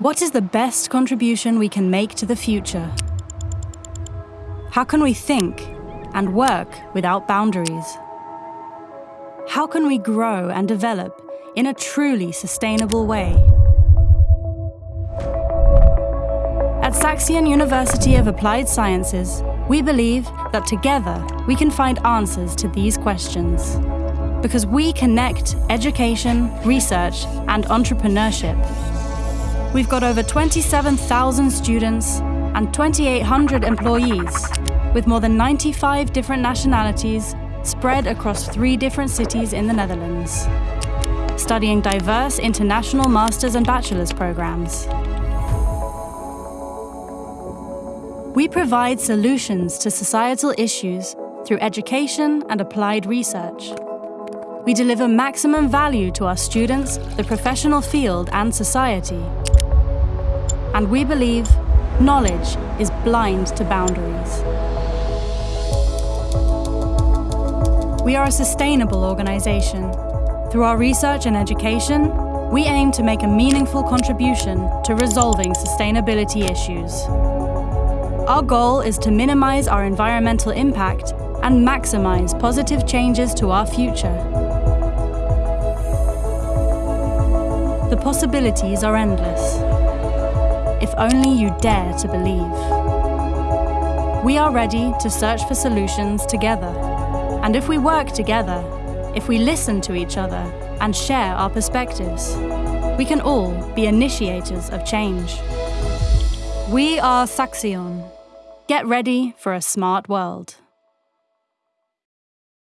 What is the best contribution we can make to the future? How can we think and work without boundaries? How can we grow and develop in a truly sustainable way? At Saxion University of Applied Sciences, we believe that together we can find answers to these questions. Because we connect education, research and entrepreneurship We've got over 27,000 students and 2,800 employees, with more than 95 different nationalities spread across three different cities in the Netherlands, studying diverse international master's and bachelor's programs. We provide solutions to societal issues through education and applied research. We deliver maximum value to our students, the professional field and society and we believe knowledge is blind to boundaries. We are a sustainable organisation. Through our research and education, we aim to make a meaningful contribution to resolving sustainability issues. Our goal is to minimise our environmental impact and maximise positive changes to our future. The possibilities are endless if only you dare to believe. We are ready to search for solutions together. And if we work together, if we listen to each other and share our perspectives, we can all be initiators of change. We are Saxion. Get ready for a smart world.